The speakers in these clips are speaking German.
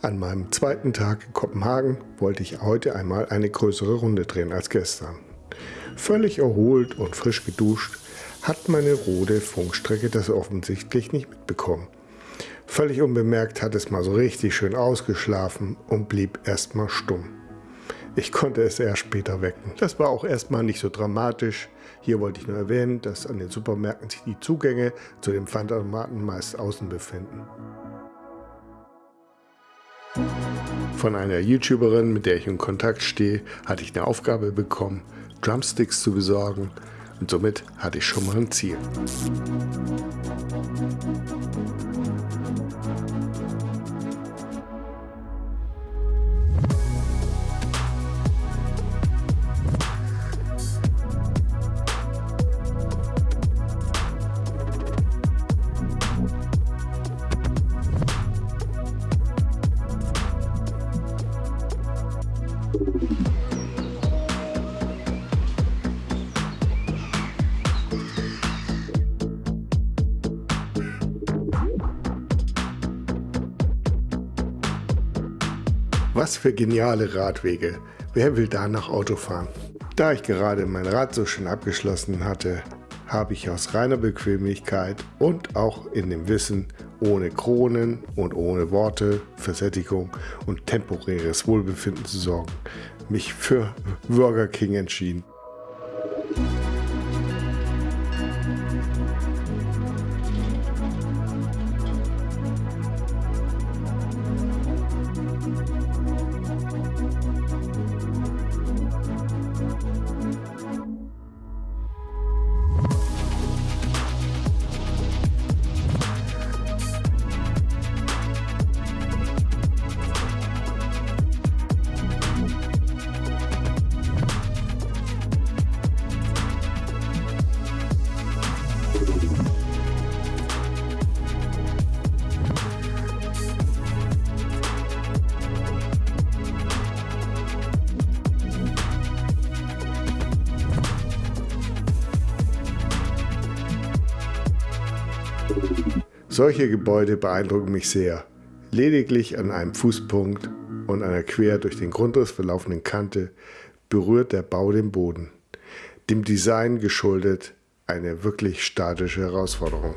An meinem zweiten Tag in Kopenhagen wollte ich heute einmal eine größere Runde drehen als gestern. Völlig erholt und frisch geduscht hat meine rote Funkstrecke das offensichtlich nicht mitbekommen. Völlig unbemerkt hat es mal so richtig schön ausgeschlafen und blieb erstmal stumm. Ich konnte es erst später wecken. Das war auch erstmal nicht so dramatisch. Hier wollte ich nur erwähnen, dass an den Supermärkten sich die Zugänge zu den Pfandautomaten meist außen befinden. Von einer YouTuberin, mit der ich in Kontakt stehe, hatte ich eine Aufgabe bekommen, Drumsticks zu besorgen und somit hatte ich schon mal ein Ziel. Für geniale Radwege. Wer will da nach Auto fahren? Da ich gerade mein Rad so schön abgeschlossen hatte, habe ich aus reiner Bequemlichkeit und auch in dem Wissen, ohne Kronen und ohne Worte, Versättigung und temporäres Wohlbefinden zu sorgen, mich für Burger King entschieden. Solche Gebäude beeindrucken mich sehr. Lediglich an einem Fußpunkt und einer quer durch den Grundriss verlaufenden Kante berührt der Bau den Boden. Dem Design geschuldet eine wirklich statische Herausforderung.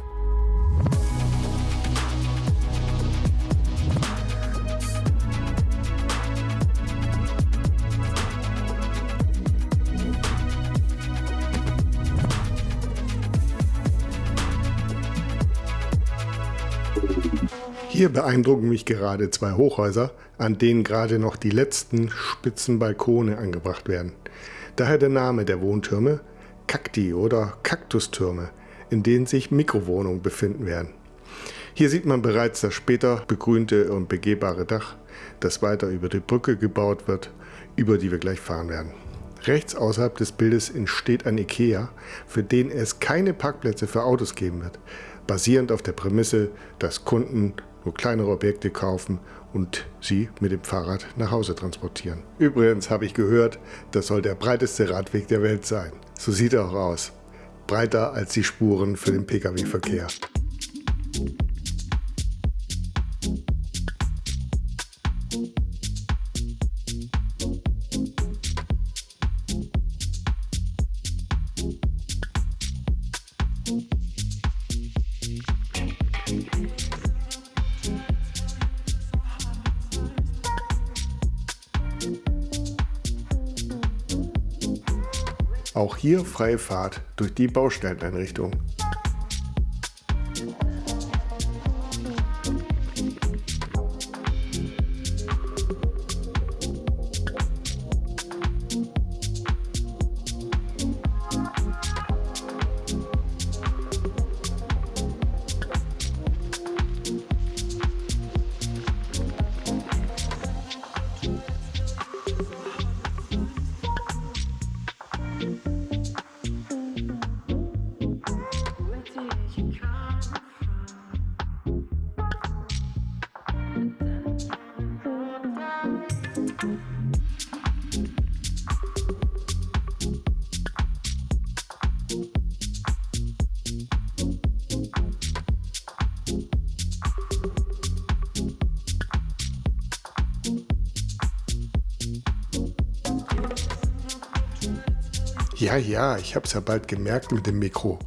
Hier beeindrucken mich gerade zwei Hochhäuser, an denen gerade noch die letzten spitzen Balkone angebracht werden. Daher der Name der Wohntürme Kakti oder Kaktustürme, in denen sich Mikrowohnungen befinden werden. Hier sieht man bereits das später begrünte und begehbare Dach, das weiter über die Brücke gebaut wird, über die wir gleich fahren werden. Rechts außerhalb des Bildes entsteht ein Ikea, für den es keine Parkplätze für Autos geben wird, basierend auf der Prämisse, dass Kunden nur kleinere Objekte kaufen und sie mit dem Fahrrad nach Hause transportieren. Übrigens habe ich gehört, das soll der breiteste Radweg der Welt sein. So sieht er auch aus. Breiter als die Spuren für den Pkw-Verkehr. Auch hier freie Fahrt durch die Baustelleneinrichtung. Ja, ja, ich hab's ja bald gemerkt mit dem Mikro.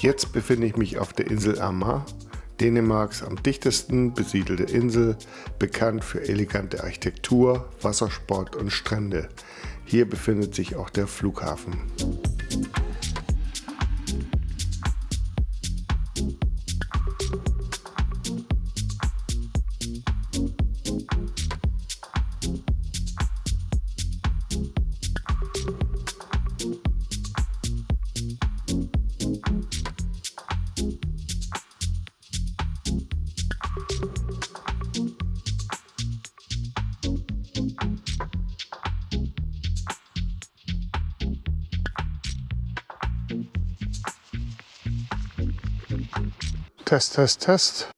Jetzt befinde ich mich auf der Insel Amar, Dänemarks am dichtesten besiedelte Insel, bekannt für elegante Architektur, Wassersport und Strände. Hier befindet sich auch der Flughafen. Test, Test, Test.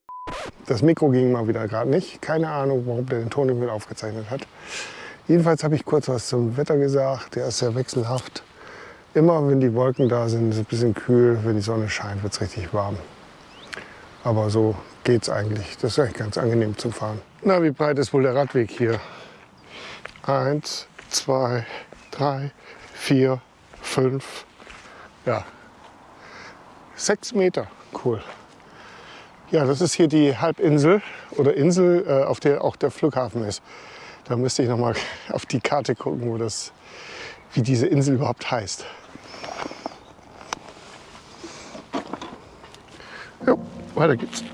Das Mikro ging mal wieder gerade nicht. Keine Ahnung, warum der den Ton nicht aufgezeichnet hat. Jedenfalls habe ich kurz was zum Wetter gesagt. Der ist sehr wechselhaft. Immer wenn die Wolken da sind, ist es ein bisschen kühl. Wenn die Sonne scheint, wird es richtig warm. Aber so geht es eigentlich. Das ist eigentlich ganz angenehm zum Fahren. Na, wie breit ist wohl der Radweg hier? Eins, zwei, drei, vier, fünf, ja, sechs Meter. Cool. Ja, das ist hier die Halbinsel oder Insel, äh, auf der auch der Flughafen ist. Da müsste ich noch mal auf die Karte gucken, wo das, wie diese Insel überhaupt heißt. Jo, weiter geht's.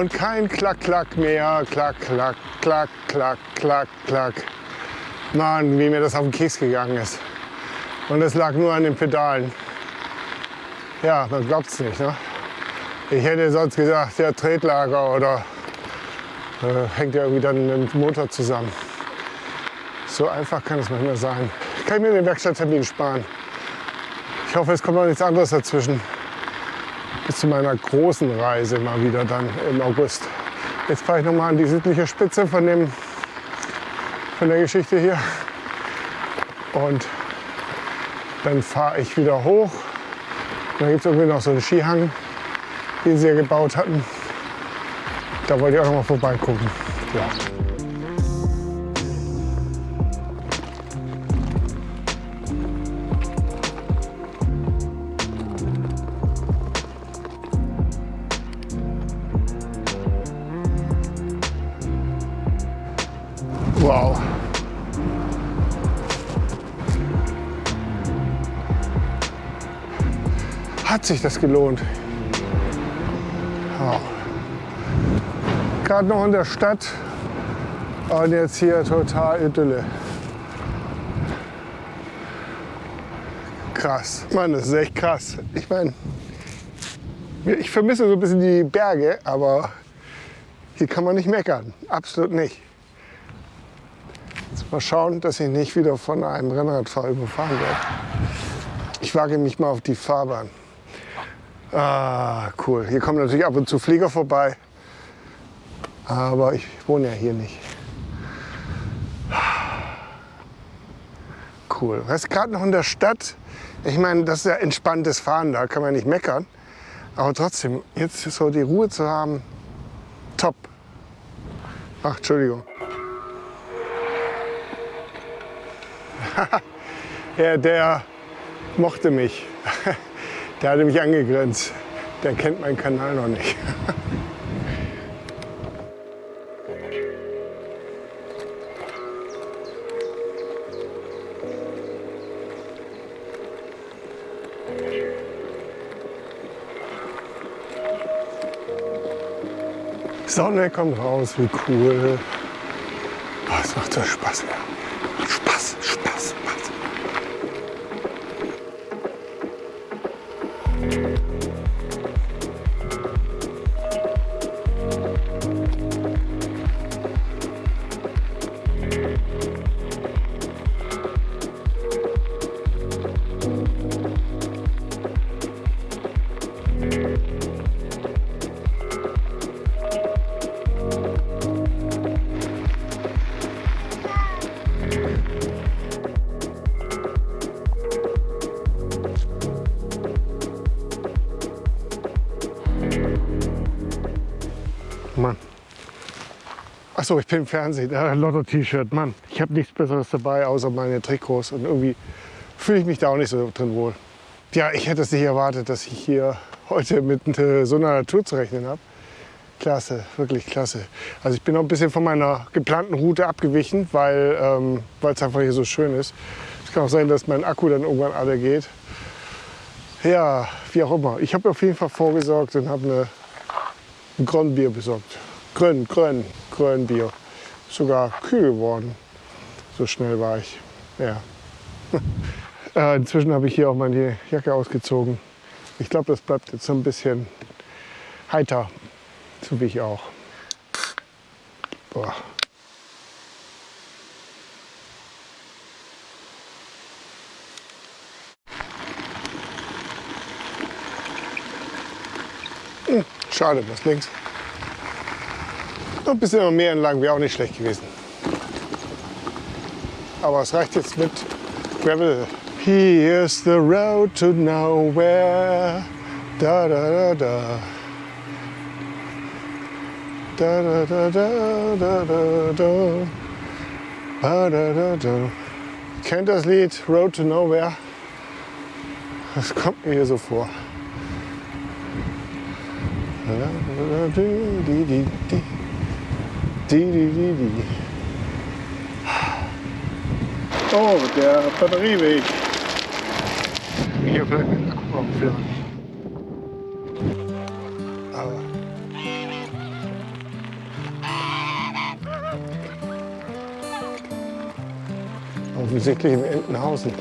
Und kein Klack, Klack mehr. Klack, Klack, Klack, Klack, Klack, Klack. Mann, wie mir das auf den Keks gegangen ist. Und es lag nur an den Pedalen. Ja, man glaubt es nicht. Ne? Ich hätte sonst gesagt, der Tretlager oder äh, hängt ja irgendwie dann mit dem Motor zusammen. So einfach kann es manchmal sein. Kann ich mir den Werkstatttermin sparen. Ich hoffe, es kommt noch nichts anderes dazwischen zu meiner großen Reise mal wieder dann im August. Jetzt fahre ich noch mal an die südliche Spitze von, dem, von der Geschichte hier. Und dann fahre ich wieder hoch. Da gibt es irgendwie noch so einen Skihang, den sie ja gebaut hatten. Da wollte ich auch noch mal vorbeigucken. Ja. Hat sich das gelohnt. Oh. Gerade noch in der Stadt und jetzt hier total Idylle. Krass. Mann, das ist echt krass. Ich meine, ich vermisse so ein bisschen die Berge, aber hier kann man nicht meckern. Absolut nicht. Mal schauen, dass ich nicht wieder von einem Rennradfahrer überfahren werde. Ich wage mich mal auf die Fahrbahn. Ah, cool. Hier kommen natürlich ab und zu Flieger vorbei. Aber ich wohne ja hier nicht. Cool. Was gerade noch in der Stadt? Ich meine, das ist ja entspanntes Fahren, da kann man nicht meckern. Aber trotzdem, jetzt so die Ruhe zu haben, top. Ach, Entschuldigung. ja, der mochte mich. Der hatte mich angegrenzt. Der kennt meinen Kanal noch nicht. Sonne kommt raus, wie cool. Oh, es macht so Spaß. Ja. Achso, ich bin im Fernsehen. Ja, Lotto-T-Shirt. Mann, ich habe nichts Besseres dabei, außer meine Trikots. Und irgendwie fühle ich mich da auch nicht so drin wohl. Ja, ich hätte es nicht erwartet, dass ich hier heute mit äh, so einer Natur zu rechnen habe. Klasse, wirklich klasse. Also ich bin noch ein bisschen von meiner geplanten Route abgewichen, weil ähm, es einfach hier so schön ist. Es kann auch sein, dass mein Akku dann irgendwann alle geht. Ja, wie auch immer. Ich habe auf jeden Fall vorgesorgt und habe eine ein Grönbier besorgt. Grön, Grön, Grönbier. Sogar kühl geworden. So schnell war ich. Ja. äh, inzwischen habe ich hier auch meine Jacke ausgezogen. Ich glaube, das bleibt jetzt so ein bisschen heiter. So wie ich auch. Boah. Hm, schade, was links. Noch ein bisschen mehr entlang wäre auch nicht schlecht gewesen. Aber es reicht jetzt mit Gravel. Here's the road to nowhere. Da da da da. Da da da da da da da. Da da da da. Kennt das Lied Road to Nowhere? Das kommt mir hier so vor. Oh, der Batterieweg. Hier vielleicht mit dem Akku aufhören. Aber. Offensichtlich in Entenhausen.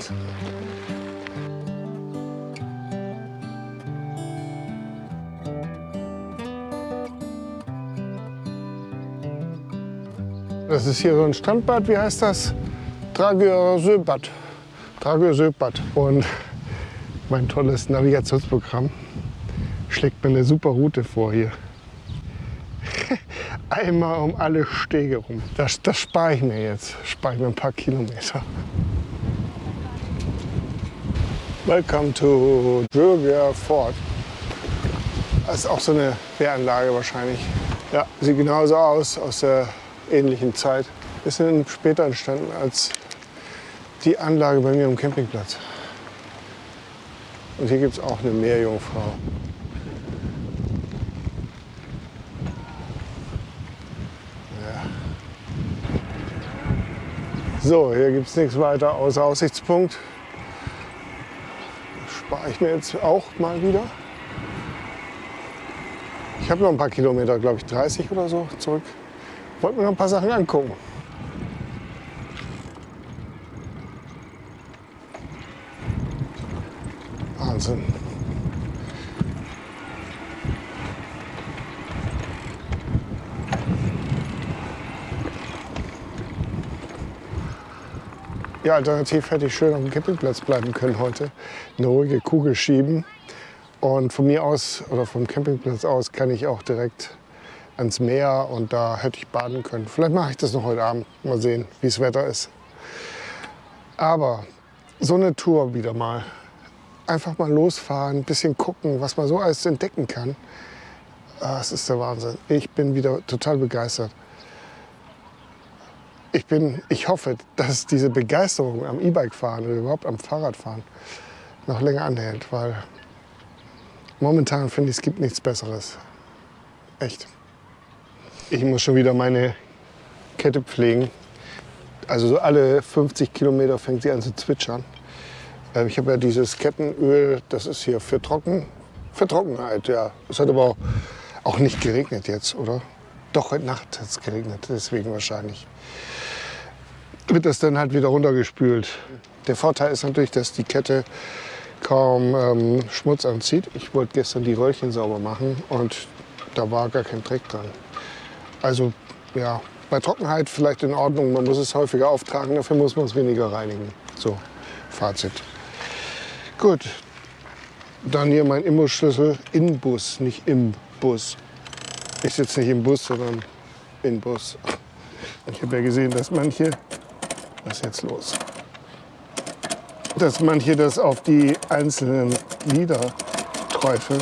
Das ist hier so ein Strandbad, wie heißt das? Dragörsöbad. Dragörsöbad. Und mein tolles Navigationsprogramm schlägt mir eine super Route vor hier. Einmal um alle Stege rum. Das, das spare ich mir jetzt. Spare ich mir ein paar Kilometer. Welcome to Dröger Fort. Das ist auch so eine Wehranlage wahrscheinlich. Ja, sieht genauso aus, aus der ähnlichen Zeit. Bisschen später entstanden als die Anlage bei mir am Campingplatz. Und hier gibt es auch eine Meerjungfrau. Ja. So, hier gibt es nichts weiter außer Aussichtspunkt. Spare ich mir jetzt auch mal wieder. Ich habe noch ein paar Kilometer, glaube ich 30 oder so zurück. Wollte mir noch ein paar Sachen angucken. Wahnsinn. Ja, alternativ hätte ich schön auf dem Campingplatz bleiben können heute. Eine ruhige Kugel schieben. Und von mir aus oder vom Campingplatz aus kann ich auch direkt ans Meer und da hätte ich baden können. Vielleicht mache ich das noch heute Abend. Mal sehen, wie das Wetter ist. Aber so eine Tour wieder mal. Einfach mal losfahren, ein bisschen gucken, was man so alles entdecken kann. Das ist der Wahnsinn. Ich bin wieder total begeistert. Ich, bin, ich hoffe, dass diese Begeisterung am E-Bike fahren oder überhaupt am Fahrradfahren noch länger anhält, weil momentan finde ich, es gibt nichts Besseres. Echt. Ich muss schon wieder meine Kette pflegen. Also so alle 50 Kilometer fängt sie an zu zwitschern. Ähm, ich habe ja dieses Kettenöl, das ist hier für, Trocken, für Trockenheit. Ja. Es hat aber auch, nicht geregnet jetzt, oder? Doch, heute Nacht hat es geregnet, deswegen wahrscheinlich. Wird das dann halt wieder runtergespült. Der Vorteil ist natürlich, dass die Kette kaum ähm, Schmutz anzieht. Ich wollte gestern die Röllchen sauber machen und da war gar kein Dreck dran. Also ja, bei Trockenheit vielleicht in Ordnung. Man muss es häufiger auftragen, dafür muss man es weniger reinigen. So, Fazit. Gut, dann hier mein Imbusschlüssel in Bus, nicht im Bus. Ich sitze nicht im Bus, sondern in Bus. Ich habe ja gesehen, dass manche, was ist jetzt los? Dass manche das auf die einzelnen Lieder träufeln.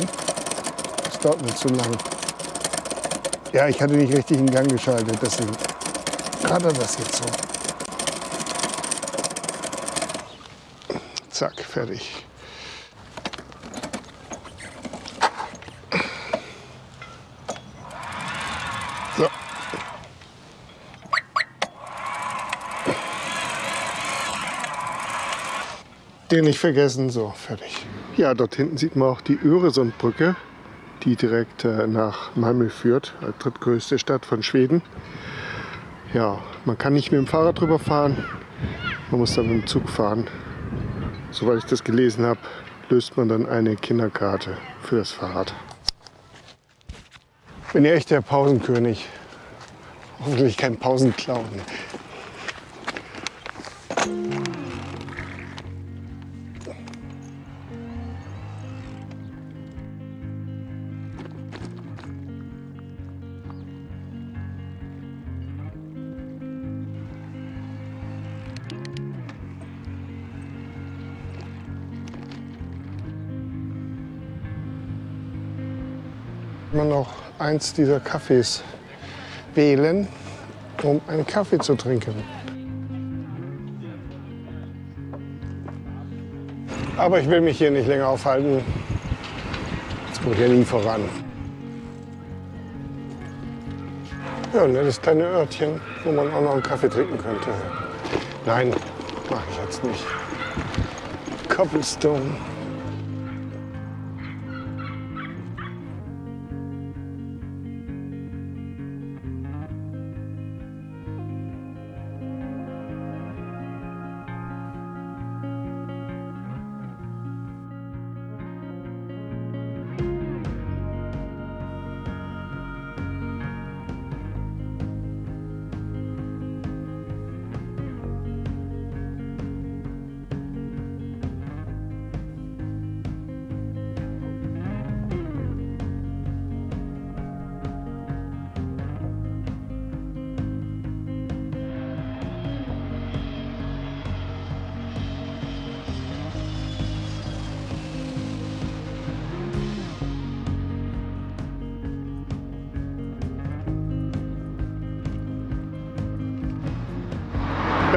Das dauert mir zu lang. Ja, ich hatte nicht richtig in Gang geschaltet, deswegen gerade das jetzt so. Zack, fertig. So. Den nicht vergessen, so, fertig. Ja, dort hinten sieht man auch die Öresundbrücke die direkt äh, nach Malmö führt, drittgrößte Stadt von Schweden. Ja, man kann nicht mit dem Fahrrad drüber fahren, man muss dann mit dem Zug fahren. Soweit ich das gelesen habe, löst man dann eine Kinderkarte für das Fahrrad. Bin ja echt der Pausenkönig. Hoffentlich kein Pausenclown. Man noch eins dieser Kaffees wählen, um einen Kaffee zu trinken. Aber ich will mich hier nicht länger aufhalten. Es kommt ja nie voran. Ja, ein nettes kleine Örtchen, wo man auch noch einen Kaffee trinken könnte. Nein, mache ich jetzt nicht. Cobblestone.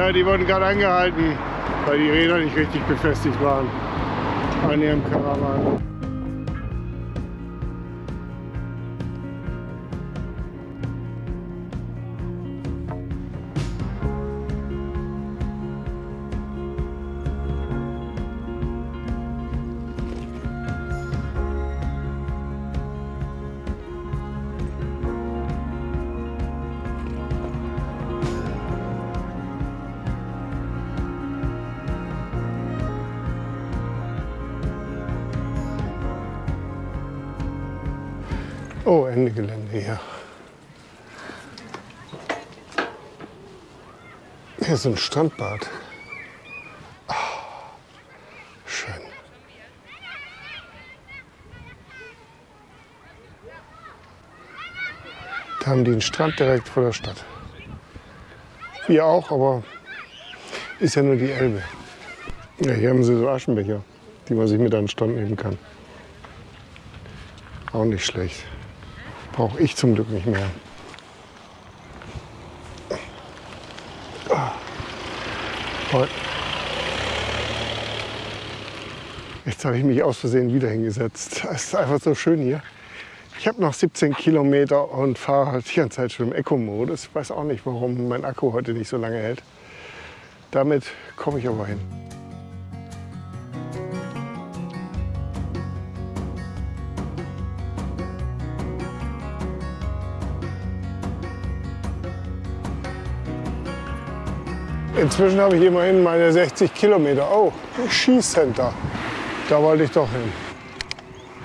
Ja, die wurden gerade angehalten, weil die Räder nicht richtig befestigt waren an ihrem Karawan. Oh, Ende Gelände hier. Hier ist ein Strandbad. Oh, schön. Da haben die einen Strand direkt vor der Stadt. Wir auch, aber ist ja nur die Elbe. Ja, hier haben sie so Aschenbecher, die man sich mit an den Strand nehmen kann. Auch nicht schlecht. Brauche ich zum Glück nicht mehr. Jetzt habe ich mich aus Versehen wieder hingesetzt. Es ist einfach so schön hier. Ich habe noch 17 Kilometer und fahre halt die ganze Zeit schon im Eco-Modus. Ich weiß auch nicht, warum mein Akku heute nicht so lange hält. Damit komme ich aber hin. Inzwischen habe ich immerhin meine 60 Kilometer. Oh, Skicenter. Da wollte ich doch hin.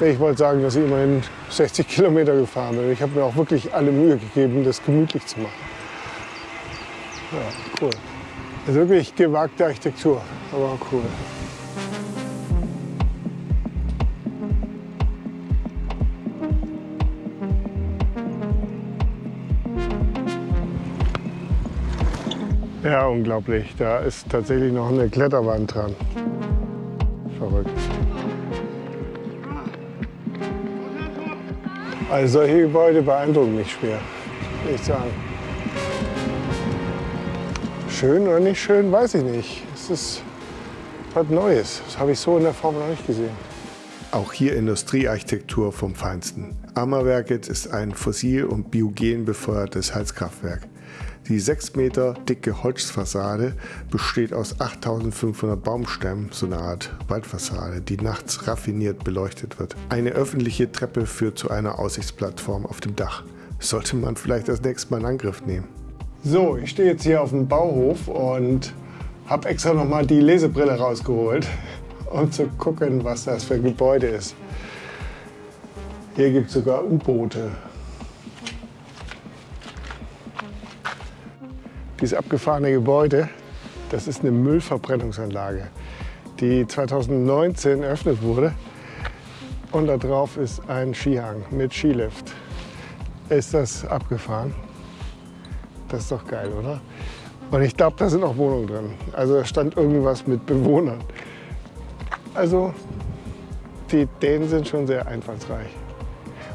Ich wollte sagen, dass ich immerhin 60 Kilometer gefahren bin. Ich habe mir auch wirklich alle Mühe gegeben, das gemütlich zu machen. Ja, cool. Das ist wirklich gewagte Architektur, aber cool. Ja, unglaublich. Da ist tatsächlich noch eine Kletterwand dran. Verrückt. Also solche Gebäude beeindrucken mich schwer, will ich sagen. Schön oder nicht schön, weiß ich nicht. Es ist was Neues. Das habe ich so in der Form noch nicht gesehen. Auch hier Industriearchitektur vom Feinsten. Ammerwerket ist ein fossil- und biogen befeuertes Heizkraftwerk. Die 6 Meter dicke Holzfassade besteht aus 8500 Baumstämmen, so eine Art Waldfassade, die nachts raffiniert beleuchtet wird. Eine öffentliche Treppe führt zu einer Aussichtsplattform auf dem Dach. Sollte man vielleicht das nächste Mal in Angriff nehmen. So, ich stehe jetzt hier auf dem Bauhof und habe extra noch mal die Lesebrille rausgeholt, um zu gucken, was das für ein Gebäude ist. Hier gibt es sogar U-Boote. Dieses abgefahrene Gebäude, das ist eine Müllverbrennungsanlage, die 2019 eröffnet wurde. Und da drauf ist ein Skihang mit Skilift. Ist das abgefahren? Das ist doch geil, oder? Und ich glaube, da sind auch Wohnungen drin. Also da stand irgendwas mit Bewohnern. Also die Dänen sind schon sehr einfallsreich.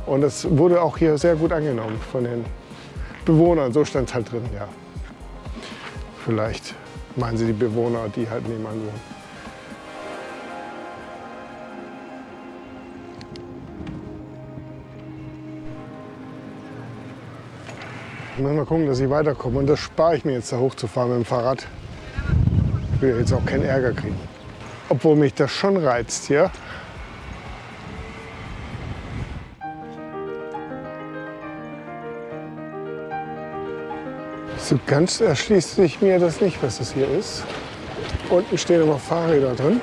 Und das wurde auch hier sehr gut angenommen von den Bewohnern. So stand es halt drin, ja. Vielleicht meinen sie die Bewohner, die halt nebenan wohnen. Ich muss mal gucken, dass ich weiterkomme. Und das spare ich mir jetzt, da hochzufahren mit dem Fahrrad. Ich will jetzt auch keinen Ärger kriegen. Obwohl mich das schon reizt hier. So ganz erschließt sich mir das nicht, was das hier ist. Unten stehen aber Fahrräder drin.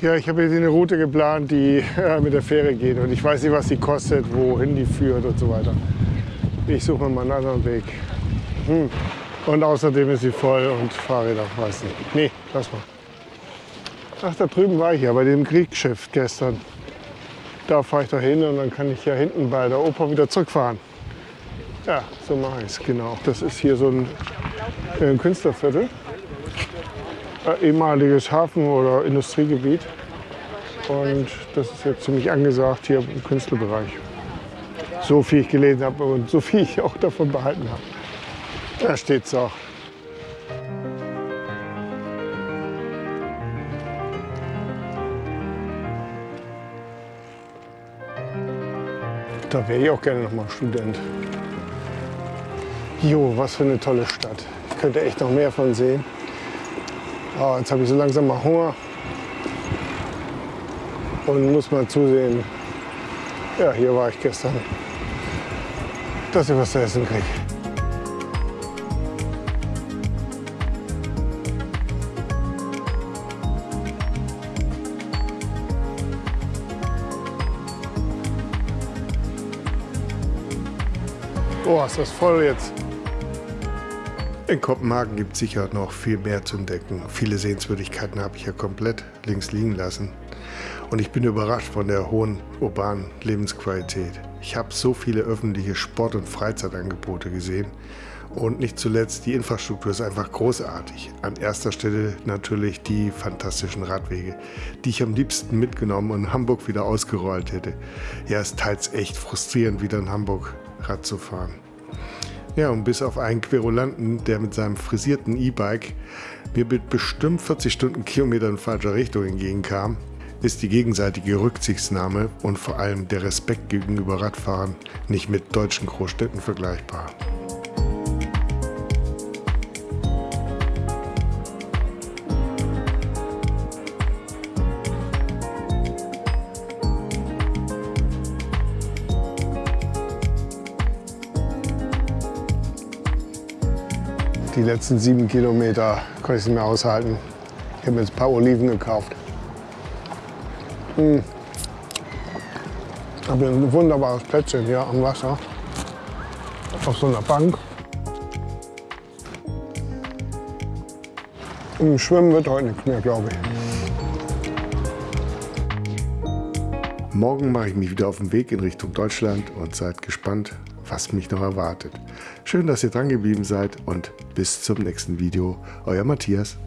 Ja, ich habe hier eine Route geplant, die äh, mit der Fähre geht. Und ich weiß nicht, was die kostet, wohin die führt und so weiter. Ich suche mal einen anderen Weg. Hm. Und außerdem ist sie voll und Fahrräder, weiß nicht. Nee, lass mal. Ach, da drüben war ich ja bei dem Kriegsschiff gestern. Da fahre ich da hin und dann kann ich ja hinten bei der Oper wieder zurückfahren. Ja, so mache ich es, genau. Das ist hier so ein, ein Künstlerviertel. Äh, ehemaliges Hafen- oder Industriegebiet. Und das ist jetzt ziemlich angesagt hier im Künstlerbereich. So viel ich gelesen habe und so viel ich auch davon behalten habe. Da steht es auch. Da wäre ich auch gerne noch mal Student. Jo, was für eine tolle Stadt. Ich könnte echt noch mehr von sehen. Oh, jetzt habe ich so langsam mal Hunger und muss mal zusehen. Ja, hier war ich gestern, dass ich was zu essen kriege. Oh, ist das voll jetzt. In Kopenhagen gibt es sicher noch viel mehr zu entdecken. Viele Sehenswürdigkeiten habe ich ja komplett links liegen lassen. Und ich bin überrascht von der hohen urbanen Lebensqualität. Ich habe so viele öffentliche Sport- und Freizeitangebote gesehen. Und nicht zuletzt, die Infrastruktur ist einfach großartig. An erster Stelle natürlich die fantastischen Radwege, die ich am liebsten mitgenommen und in Hamburg wieder ausgerollt hätte. Ja, es ist teils echt frustrierend, wieder in Hamburg Rad zu fahren. Ja, und bis auf einen Querulanten, der mit seinem frisierten E-Bike mir mit bestimmt 40 Stundenkilometer in falscher Richtung entgegenkam, ist die gegenseitige Rücksichtnahme und vor allem der Respekt gegenüber Radfahrern nicht mit deutschen Großstädten vergleichbar. Die letzten sieben Kilometer konnte ich nicht mehr aushalten. Ich habe mir jetzt ein paar Oliven gekauft. Hm. Habe ein wunderbares Plätzchen hier am Wasser. Auf so einer Bank. Und Schwimmen wird heute nichts mehr, glaube ich. Morgen mache ich mich wieder auf den Weg in Richtung Deutschland und seid gespannt, was mich noch erwartet. Schön, dass ihr dran geblieben seid und bis zum nächsten Video. Euer Matthias.